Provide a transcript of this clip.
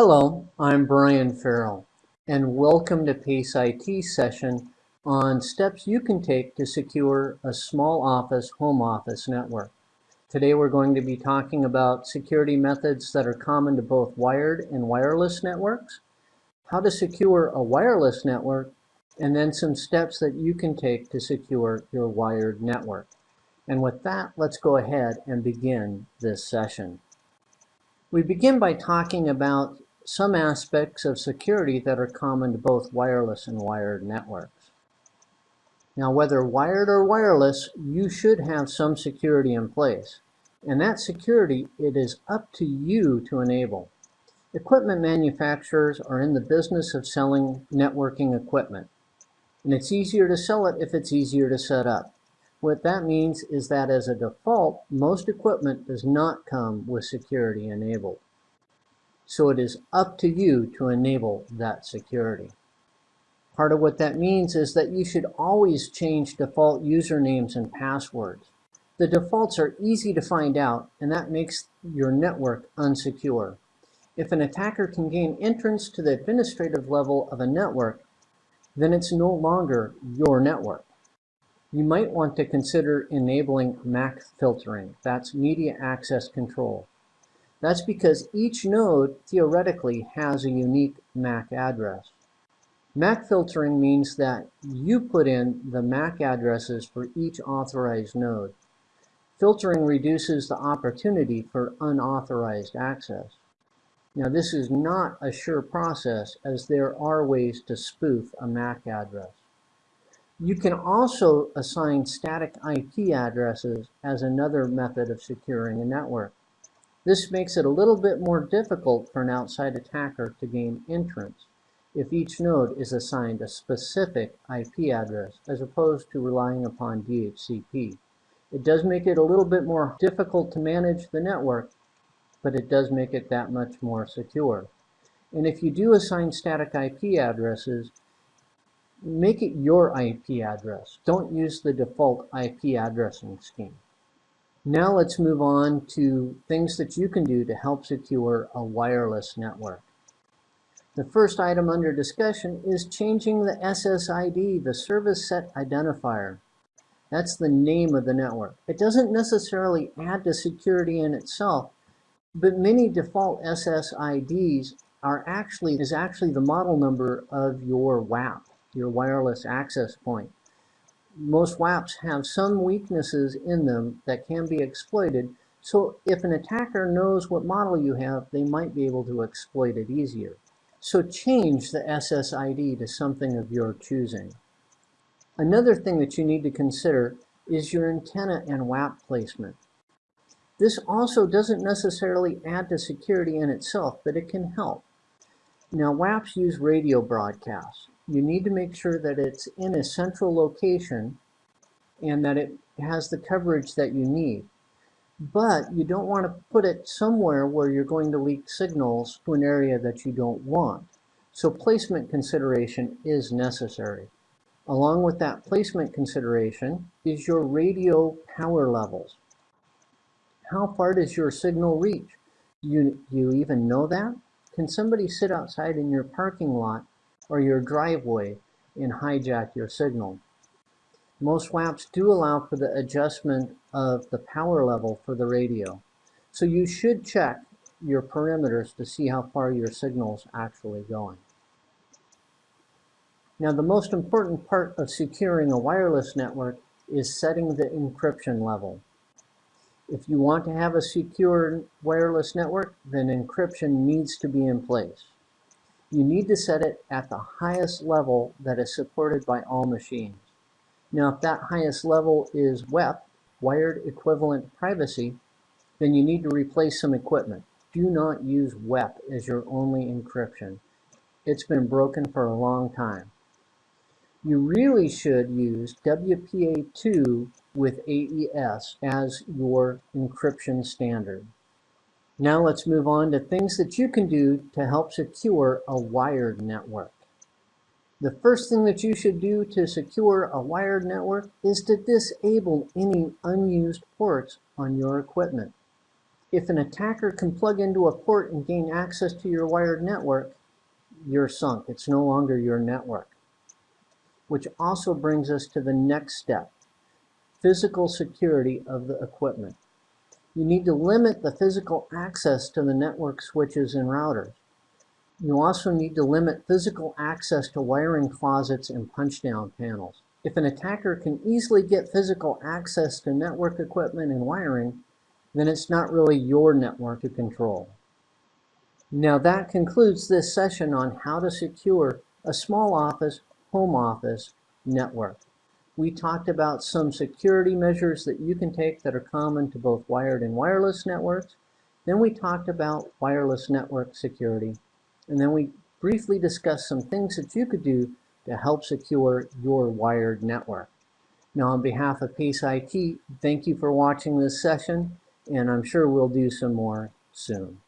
Hello, I'm Brian Farrell, and welcome to PACE IT session on steps you can take to secure a small office home office network. Today we're going to be talking about security methods that are common to both wired and wireless networks, how to secure a wireless network, and then some steps that you can take to secure your wired network. And with that, let's go ahead and begin this session. We begin by talking about some aspects of security that are common to both wireless and wired networks. Now, whether wired or wireless, you should have some security in place. And that security, it is up to you to enable. Equipment manufacturers are in the business of selling networking equipment. And it's easier to sell it if it's easier to set up. What that means is that as a default, most equipment does not come with security enabled. So it is up to you to enable that security. Part of what that means is that you should always change default usernames and passwords. The defaults are easy to find out, and that makes your network unsecure. If an attacker can gain entrance to the administrative level of a network, then it's no longer your network. You might want to consider enabling MAC filtering. That's media access control. That's because each node theoretically has a unique MAC address. MAC filtering means that you put in the MAC addresses for each authorized node. Filtering reduces the opportunity for unauthorized access. Now this is not a sure process as there are ways to spoof a MAC address. You can also assign static IP addresses as another method of securing a network. This makes it a little bit more difficult for an outside attacker to gain entrance if each node is assigned a specific IP address as opposed to relying upon DHCP. It does make it a little bit more difficult to manage the network, but it does make it that much more secure. And if you do assign static IP addresses, make it your IP address. Don't use the default IP addressing scheme. Now let's move on to things that you can do to help secure a wireless network. The first item under discussion is changing the SSID, the Service Set Identifier. That's the name of the network. It doesn't necessarily add to security in itself, but many default SSIDs are actually is actually the model number of your WAP your wireless access point. Most WAPs have some weaknesses in them that can be exploited, so if an attacker knows what model you have, they might be able to exploit it easier. So change the SSID to something of your choosing. Another thing that you need to consider is your antenna and WAP placement. This also doesn't necessarily add to security in itself, but it can help. Now WAPs use radio broadcasts you need to make sure that it's in a central location and that it has the coverage that you need. But you don't want to put it somewhere where you're going to leak signals to an area that you don't want. So placement consideration is necessary. Along with that placement consideration is your radio power levels. How far does your signal reach? You, you even know that? Can somebody sit outside in your parking lot or your driveway and hijack your signal. Most WAPs do allow for the adjustment of the power level for the radio. So you should check your perimeters to see how far your signal is actually going. Now the most important part of securing a wireless network is setting the encryption level. If you want to have a secure wireless network, then encryption needs to be in place you need to set it at the highest level that is supported by all machines. Now, if that highest level is WEP, Wired Equivalent Privacy, then you need to replace some equipment. Do not use WEP as your only encryption. It's been broken for a long time. You really should use WPA2 with AES as your encryption standard. Now let's move on to things that you can do to help secure a wired network. The first thing that you should do to secure a wired network is to disable any unused ports on your equipment. If an attacker can plug into a port and gain access to your wired network, you're sunk. It's no longer your network. Which also brings us to the next step, physical security of the equipment. You need to limit the physical access to the network switches and routers. You also need to limit physical access to wiring closets and punch-down panels. If an attacker can easily get physical access to network equipment and wiring, then it's not really your network to control. Now that concludes this session on how to secure a small office, home office network. We talked about some security measures that you can take that are common to both wired and wireless networks. Then we talked about wireless network security. And then we briefly discussed some things that you could do to help secure your wired network. Now on behalf of Pace IT, thank you for watching this session, and I'm sure we'll do some more soon.